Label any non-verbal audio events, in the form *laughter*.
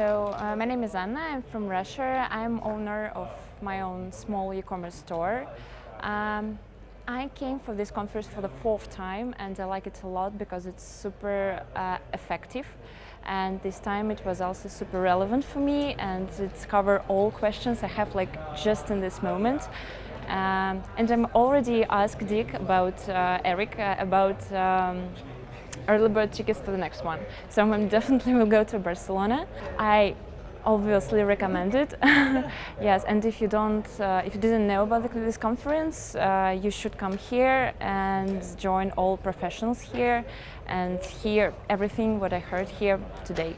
So uh, my name is Anna. I'm from Russia. I'm owner of my own small e-commerce store. Um, I came for this conference for the fourth time and I like it a lot because it's super uh, effective and this time it was also super relevant for me and it's cover all questions I have like just in this moment. Um, and I'm already asked Dick about uh, Eric uh, about um, early bird tickets to the next one. So I *laughs* definitely will go to Barcelona. I obviously recommend it. *laughs* yes, and if you don't, uh, if you didn't know about this conference, uh, you should come here and join all professionals here and hear everything what I heard here today.